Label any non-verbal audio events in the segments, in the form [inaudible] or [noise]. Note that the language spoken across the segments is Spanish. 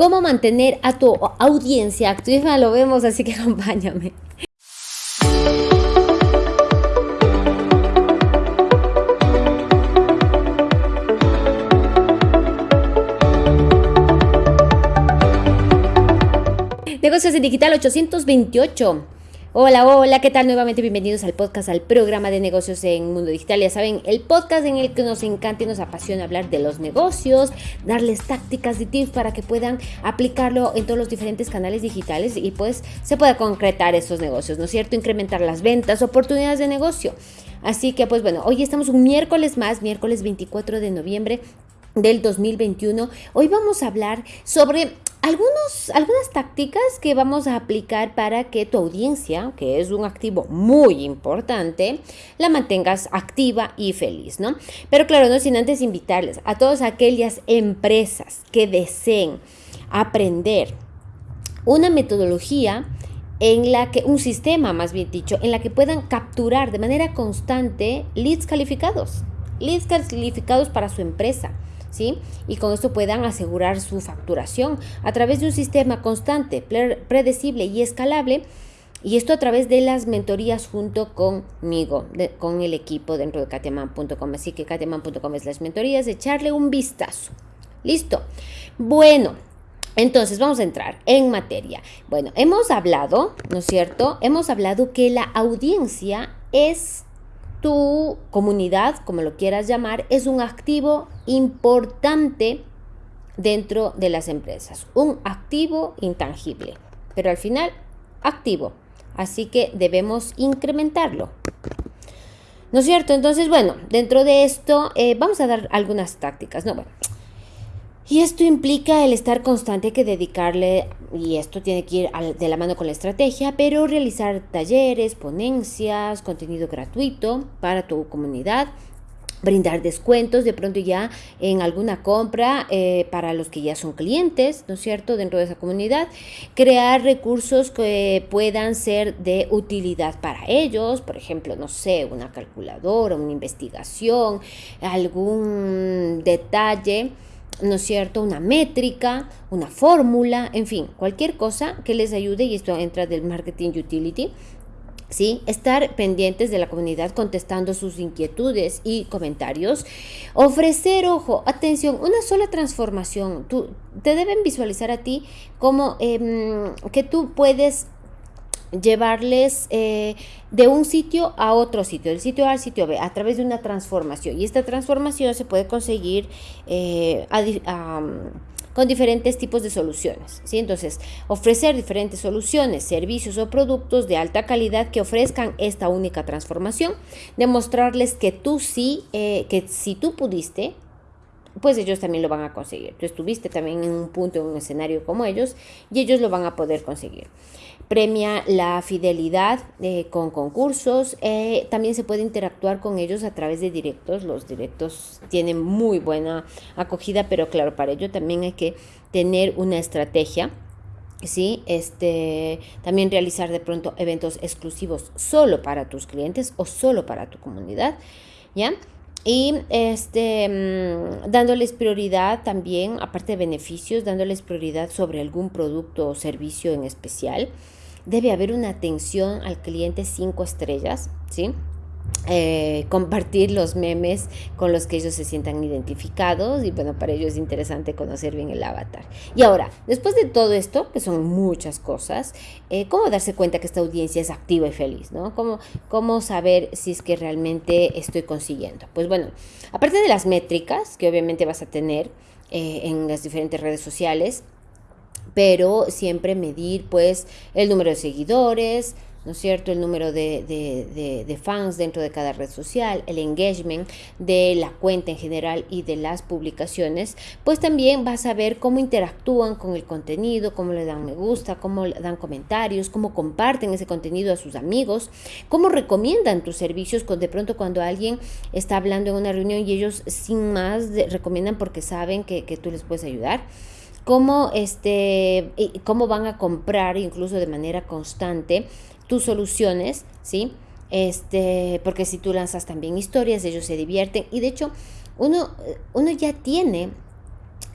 cómo mantener a tu audiencia activa, lo vemos, así que [laughs] acompáñame. Negocios en Digital 828. Hola, hola, ¿qué tal? Nuevamente bienvenidos al podcast, al programa de negocios en Mundo Digital. Ya saben, el podcast en el que nos encanta y nos apasiona hablar de los negocios, darles tácticas y tips para que puedan aplicarlo en todos los diferentes canales digitales y pues se pueda concretar esos negocios, ¿no es cierto? Incrementar las ventas, oportunidades de negocio. Así que pues bueno, hoy estamos un miércoles más, miércoles 24 de noviembre del 2021. Hoy vamos a hablar sobre algunos, algunas tácticas que vamos a aplicar para que tu audiencia, que es un activo muy importante, la mantengas activa y feliz, ¿no? Pero claro, no sin antes invitarles a todas aquellas empresas que deseen aprender una metodología en la que, un sistema más bien dicho, en la que puedan capturar de manera constante leads calificados, leads calificados para su empresa ¿sí? Y con esto puedan asegurar su facturación a través de un sistema constante, predecible y escalable. Y esto a través de las mentorías junto conmigo, con el equipo dentro de katiaman.com. Así que katiaman.com es las mentorías, echarle un vistazo. Listo. Bueno, entonces vamos a entrar en materia. Bueno, hemos hablado, ¿no es cierto? Hemos hablado que la audiencia es tu comunidad, como lo quieras llamar, es un activo importante dentro de las empresas. Un activo intangible, pero al final activo. Así que debemos incrementarlo. ¿No es cierto? Entonces, bueno, dentro de esto eh, vamos a dar algunas tácticas. No, bueno, y esto implica el estar constante, que dedicarle, y esto tiene que ir de la mano con la estrategia, pero realizar talleres, ponencias, contenido gratuito para tu comunidad, brindar descuentos de pronto ya en alguna compra eh, para los que ya son clientes, ¿no es cierto?, dentro de esa comunidad, crear recursos que puedan ser de utilidad para ellos, por ejemplo, no sé, una calculadora, una investigación, algún detalle ¿no es cierto? Una métrica, una fórmula, en fin, cualquier cosa que les ayude, y esto entra del marketing utility, ¿sí? Estar pendientes de la comunidad contestando sus inquietudes y comentarios. Ofrecer, ojo, atención, una sola transformación. Tú, te deben visualizar a ti como em, que tú puedes llevarles eh, de un sitio a otro sitio, del sitio A al sitio B, a través de una transformación. Y esta transformación se puede conseguir eh, con diferentes tipos de soluciones. ¿sí? Entonces, ofrecer diferentes soluciones, servicios o productos de alta calidad que ofrezcan esta única transformación, demostrarles que tú sí, eh, que si tú pudiste, pues ellos también lo van a conseguir. Tú estuviste también en un punto, en un escenario como ellos, y ellos lo van a poder conseguir premia la fidelidad eh, con concursos. Eh, también se puede interactuar con ellos a través de directos. Los directos tienen muy buena acogida, pero claro, para ello también hay que tener una estrategia. Sí, este, también realizar de pronto eventos exclusivos solo para tus clientes o solo para tu comunidad, ¿ya? Y este, mm, dándoles prioridad también, aparte de beneficios, dándoles prioridad sobre algún producto o servicio en especial debe haber una atención al cliente cinco estrellas, ¿sí? Eh, compartir los memes con los que ellos se sientan identificados y bueno, para ellos es interesante conocer bien el avatar. Y ahora, después de todo esto, que son muchas cosas, eh, ¿cómo darse cuenta que esta audiencia es activa y feliz? ¿no? ¿Cómo, ¿Cómo saber si es que realmente estoy consiguiendo? Pues bueno, aparte de las métricas que obviamente vas a tener eh, en las diferentes redes sociales, pero siempre medir pues el número de seguidores, ¿no es cierto? El número de, de, fans dentro de cada red social, el engagement de la cuenta en general y de las publicaciones, pues también vas a ver cómo interactúan con el contenido, cómo le dan me gusta, cómo dan comentarios, cómo comparten ese contenido a sus amigos, cómo recomiendan tus servicios de pronto cuando alguien está hablando en una reunión y ellos sin más recomiendan porque saben que, que tú les puedes ayudar cómo, este, cómo van a comprar incluso de manera constante tus soluciones, ¿sí? Este, porque si tú lanzas también historias, ellos se divierten y de hecho uno, uno ya tiene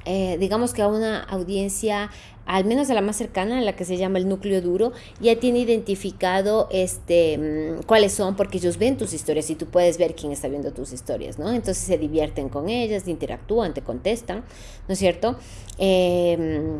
eh, digamos que a una audiencia al menos a la más cercana, la que se llama el núcleo duro, ya tiene identificado este, mm, cuáles son, porque ellos ven tus historias y tú puedes ver quién está viendo tus historias, ¿no? Entonces se divierten con ellas, interactúan, te contestan, ¿no es cierto? Eh,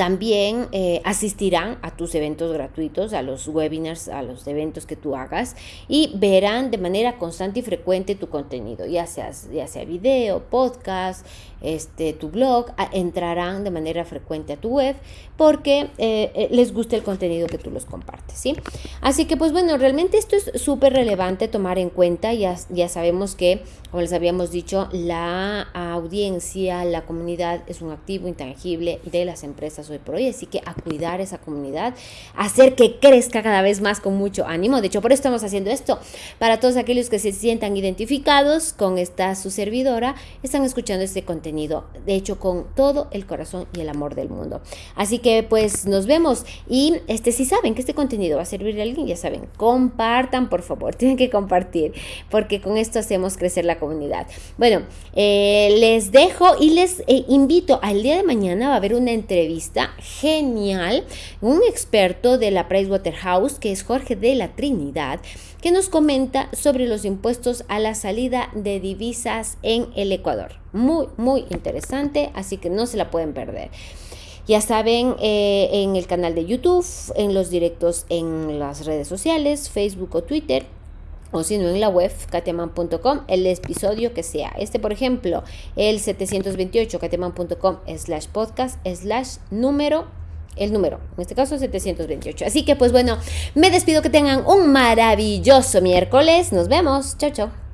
también eh, asistirán a tus eventos gratuitos, a los webinars, a los eventos que tú hagas y verán de manera constante y frecuente tu contenido, ya sea, ya sea video, podcast, este, tu blog, entrarán de manera frecuente a tu web porque eh, eh, les gusta el contenido que tú los compartes, ¿sí? Así que pues bueno, realmente esto es súper relevante tomar en cuenta, ya, ya sabemos que, como les habíamos dicho, la audiencia, la comunidad es un activo intangible de las empresas hoy por hoy, así que a cuidar esa comunidad, hacer que crezca cada vez más con mucho ánimo. De hecho, por eso estamos haciendo esto. Para todos aquellos que se sientan identificados con esta su servidora, están escuchando este contenido, de hecho, con todo el corazón y el amor del mundo. Así que pues nos vemos y este si saben que este contenido va a servir a alguien, ya saben, compartan por favor, [laughs] tienen que compartir, porque con esto hacemos crecer la comunidad. Bueno, eh, les dejo y les eh, invito al día de mañana va a haber una entrevista genial, un experto de la Pricewaterhouse, que es Jorge de la Trinidad, que nos comenta sobre los impuestos a la salida de divisas en el Ecuador. Muy, muy interesante, así que no se la pueden perder. Ya saben, eh, en el canal de YouTube, en los directos en las redes sociales, Facebook o Twitter, o si no en la web kateman.com el episodio que sea. Este, por ejemplo, el 728 kateman.com slash podcast slash número el número, en este caso 728. Así que pues bueno, me despido que tengan un maravilloso miércoles. Nos vemos. Chao, chao.